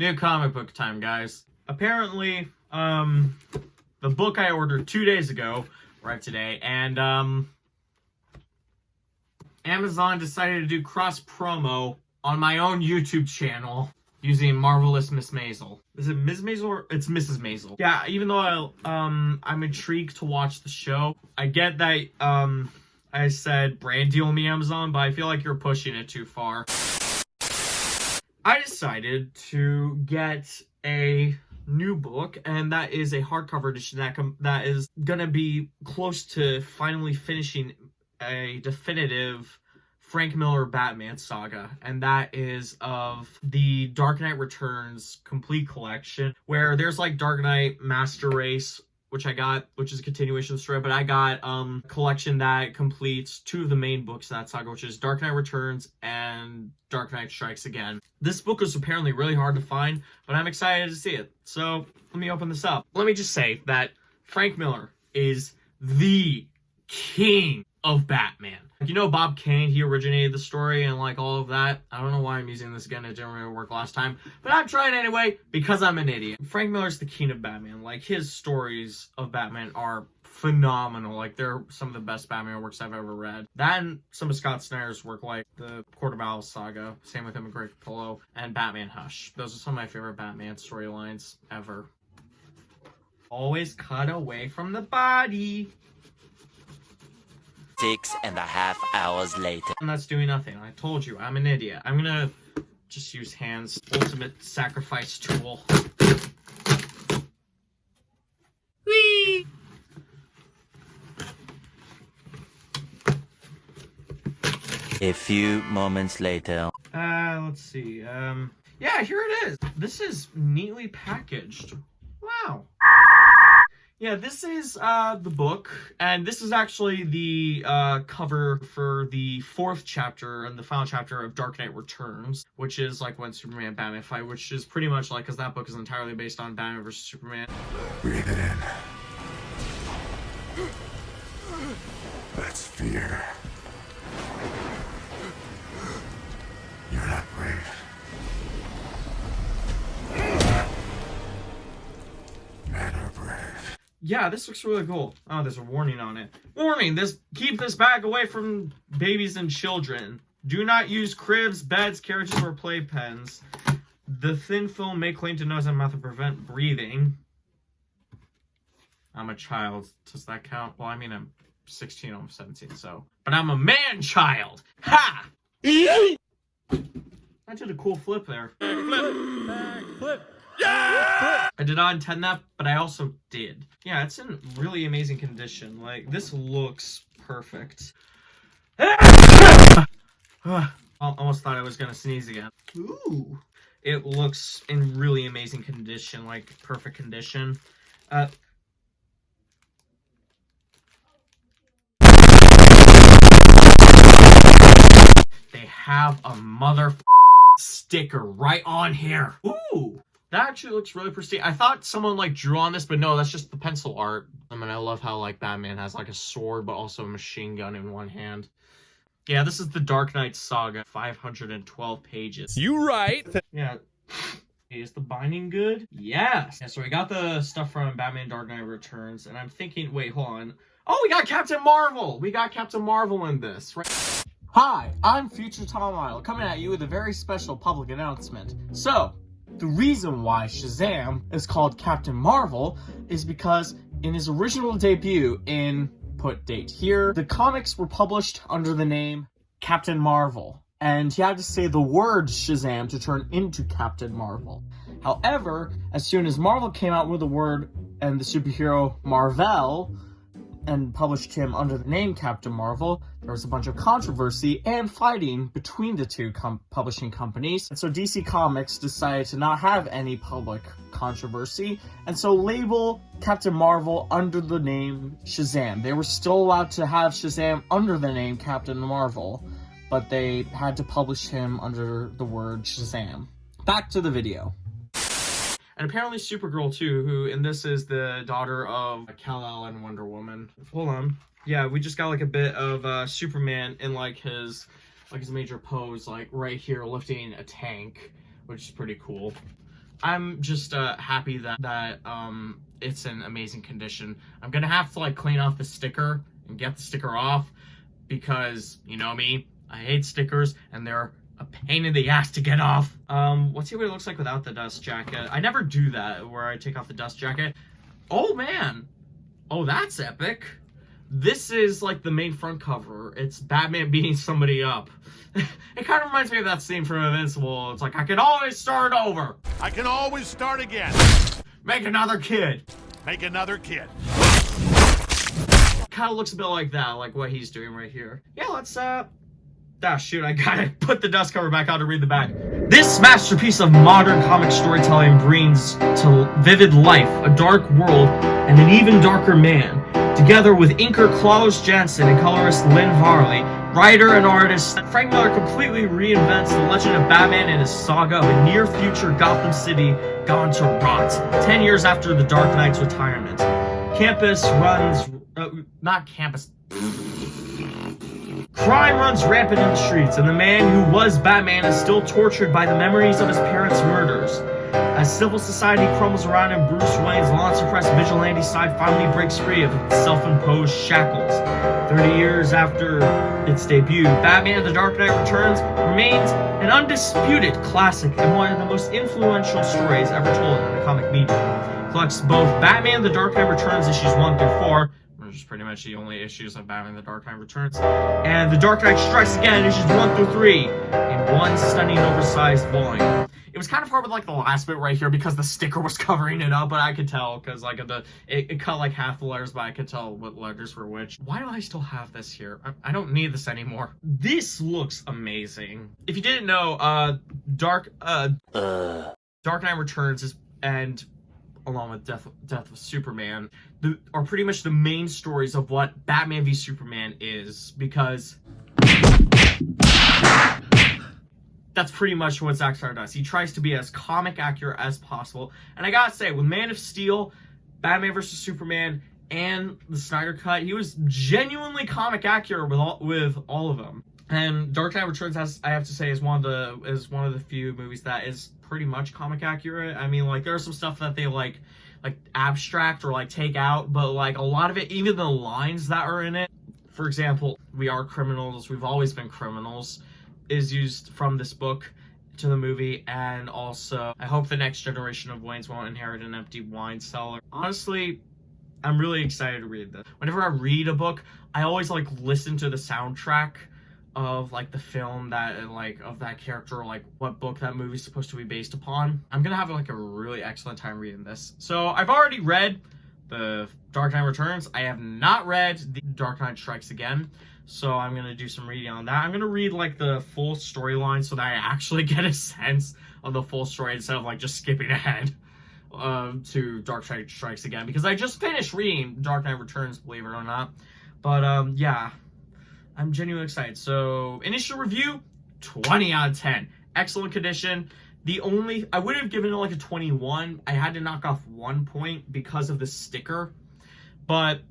New comic book time, guys. Apparently, um, the book I ordered two days ago, right today, and, um, Amazon decided to do cross promo on my own YouTube channel using Marvelous Miss Maisel. Is it Ms. Maisel or it's Mrs. Maisel? Yeah, even though I, um, I'm intrigued to watch the show, I get that, um, I said brand deal me Amazon, but I feel like you're pushing it too far. I decided to get a new book, and that is a hardcover edition that that is gonna be close to finally finishing a definitive Frank Miller Batman saga, and that is of the Dark Knight Returns complete collection, where there's like Dark Knight Master Race, which I got, which is a continuation of the story, but I got um collection that completes two of the main books of that saga, which is Dark Knight Returns and Dark Knight Strikes Again. This book was apparently really hard to find, but I'm excited to see it. So let me open this up. Let me just say that Frank Miller is the king of Batman. You know Bob Kane, he originated the story and like all of that. I don't know why I'm using this again, it didn't really work last time. But I'm trying anyway because I'm an idiot. Frank Miller's the king of Batman. Like his stories of Batman are phenomenal. Like they're some of the best Batman works I've ever read. That and some of Scott Snyder's work like the Court of Owls saga, same with him and Greg Capullo, and Batman Hush. Those are some of my favorite Batman storylines ever. Always cut away from the body. Six and a half hours later. And that's doing nothing. I told you, I'm an idiot. I'm gonna just use hands. Ultimate sacrifice tool. Whee! A few moments later. Uh, let's see. Um, yeah, here it is. This is neatly packaged. Wow. Yeah, this is uh, the book, and this is actually the uh, cover for the fourth chapter and the final chapter of Dark Knight Returns, which is like when Superman Batman fight, which is pretty much like, because that book is entirely based on Batman versus Superman. Breathe it in. That's fear. Yeah, this looks really cool. Oh, there's a warning on it. Warning, this keep this bag away from babies and children. Do not use cribs, beds, carriages, or playpens. The thin film may claim to know enough to prevent breathing. I'm a child. Does that count? Well, I mean, I'm 16, I'm 17, so. But I'm a man child! Ha! I did a cool flip there. I did not intend that, but I also did. Yeah, it's in really amazing condition. Like, this looks perfect. Al- Almost thought I was gonna sneeze again. Ooh. It looks in really amazing condition, like perfect condition. Uh, they have a mother sticker right on here. Ooh. That actually looks really pristine. I thought someone like drew on this, but no, that's just the pencil art. I mean, I love how like Batman has like a sword, but also a machine gun in one hand. Yeah, this is the Dark Knight Saga, 512 pages. You right. Yeah. Is the binding good? Yes. Yeah, so we got the stuff from Batman Dark Knight Returns, and I'm thinking, wait, hold on. Oh, we got Captain Marvel! We got Captain Marvel in this, right? Hi, I'm Future Tom Idle, coming at you with a very special public announcement. So, the reason why Shazam is called Captain Marvel is because in his original debut in put date here, the comics were published under the name Captain Marvel, and he had to say the word Shazam to turn into Captain Marvel. However, as soon as Marvel came out with the word and the superhero Marvel, and published him under the name Captain Marvel, there was a bunch of controversy and fighting between the two com- publishing companies. And so DC Comics decided to not have any public controversy, and so label Captain Marvel under the name Shazam. They were still allowed to have Shazam under the name Captain Marvel, but they had to publish him under the word Shazam. Back to the video. And apparently Supergirl too, who, and this is the daughter of Kal-El and Wonder Woman. Hold on. Yeah, we just got like a bit of uh, Superman in like his, like his major pose, like right here lifting a tank, which is pretty cool. I'm just uh, happy that that um it's in amazing condition. I'm gonna have to like clean off the sticker and get the sticker off because you know me, I hate stickers and they're a pain in the ass to get off. Um, let's see what it looks like without the dust jacket. I never do that where I take off the dust jacket. Oh man, oh that's epic. This is like the main front cover. It's Batman beating somebody up. it kind of reminds me of that scene from Invincible. It's like I can always start over. I can always start again. Make another kid. Make another kid. Kind of looks a bit like that, like what he's doing right here. Yeah, let's uh. Ah, shoot, I gotta put the dust cover back on to read the back. This masterpiece of modern comic storytelling brings to vivid life a dark world and an even darker man. Together with inker Klaus Janson and colorist Lynn Varley, writer and artist Frank Miller completely reinvents the legend of Batman and his saga of a near-future Gotham City gone to rot, 10 years after the Dark Knight's retirement. Campus runs... Uh, not campus... Crime runs rampant in the streets, and the man who was Batman is still tortured by the memories of his parents' murders. As civil society crumbles around him, Bruce Wayne's long-suppressed vigilante side finally breaks free of its self-imposed shackles. 30 years after its debut, Batman The Dark Knight Returns remains an undisputed classic and one of the most influential stories ever told in the comic medium. Collects both Batman The Dark Knight Returns issues 1 through 4, which is pretty much the only issues of Batman The Dark Knight Returns, and The Dark Knight Strikes Again issues 1 through 3 in one stunning oversized volume. It was kind of hard with like the last bit right here because the sticker was covering it up, but I could tell because like the it, it, cut like half the letters, but I could tell what letters were which. Why do I still have this here? I, I don't need this anymore. This looks amazing. If you didn't know, uh, Dark uh, Uh. Dark Knight Returns is and along with Death Death of Superman, the, are pretty much the main stories of what Batman v Superman is because that's pretty much what Zack Snyder does. He tries to be as comic accurate as possible. And I gotta say, with Man of Steel, Batman vs Superman, and the Snyder Cut, he was genuinely comic accurate with all with all of them. And Dark Knight Returns has I have to say is one of the is one of the few movies that is pretty much comic accurate. I mean like there's some stuff that they like like abstract or like take out, but like a lot of it, even the lines that are in it, for example, we are criminals, we've always been criminals, is used from this book to the movie, and also I hope the next generation of Waynes won't inherit an empty wine cellar. Honestly, I'm really excited to read this. Whenever I read a book, I always like listen to the soundtrack of like the film that like of that character or like what book that movie's supposed to be based upon. I'm gonna have like a really excellent time reading this. So I've already read the Dark Knight Returns. I have not read the Dark Knight Strikes Again. So I'm gonna do some reading on that. I'm gonna read like the full storyline so that I actually get a sense of the full story instead of like just skipping ahead um, to Dark Knight Strikes Again because I just finished reading Dark Knight Returns, believe it or not. But um, yeah, I'm genuinely excited. So initial review, 20 out of 10. Excellent condition. The only I would have given it like a 21. I had to knock off one point because of the sticker. But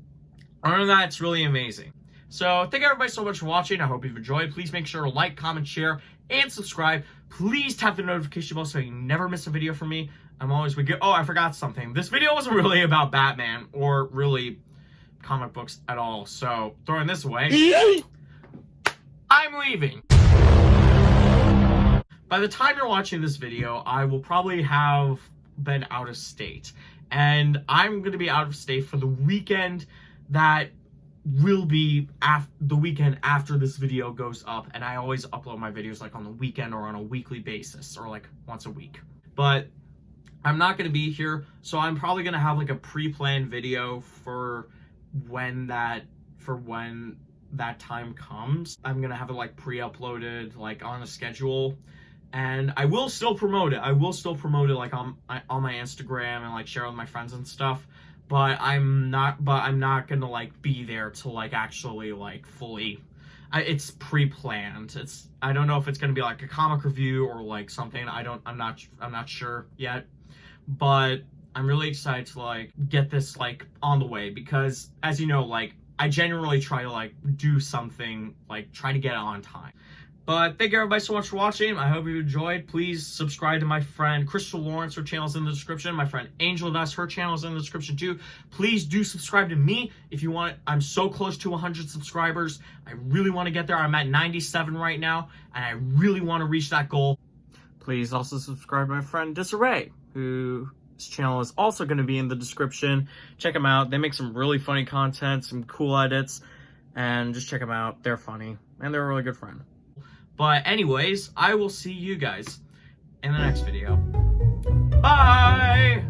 other than that, it's really amazing. So thank you everybody so much for watching. I hope you've enjoyed. Please make sure to like, comment, share, and subscribe. Please tap the notification bell so you never miss a video from me. I'm always with you. Oh, I forgot something. This video wasn't really about Batman or really comic books at all. So throwing this away, I'm leaving. By the time you're watching this video, I will probably have been out of state. And I'm going to be out of state for the weekend that will be af- the weekend after this video goes up. And I always upload my videos like on the weekend or on a weekly basis or like once a week. But I'm not going to be here, so I'm probably going to have like a pre-planned video for when that for when that time comes. I'm to have it like pre-uploaded like on a schedule and I will still promote it. I will still promote it like on on my Instagram and like share with my friends and stuff. But I'm not. But I'm not gonna like be there to like actually like fully. I, it's pre-planned. It's I don't know if it's gonna be like a comic review or like something. I don't. I'm not. I'm not sure yet. But I'm really excited to like get this like on the way because as you know, like I generally try to like do something like try to get it on time But thank you everybody so much for watching. I hope you enjoyed. Please subscribe to my friend Crystal Lawrence. Her channel's in the description. My friend Angel Dust, her channel's in the description too. Please do subscribe to me if you want. I'm so close to 100 subscribers. I really want to get there. I'm at 97 right now, and I really want to reach that goal. Please also subscribe to my friend Disarray, whose channel is also going to be in the description. Check them out. They make some really funny content, some cool edits, and just check them out. They're funny, and they're a really good friend. But anyways, I will see you guys in the next video. Bye!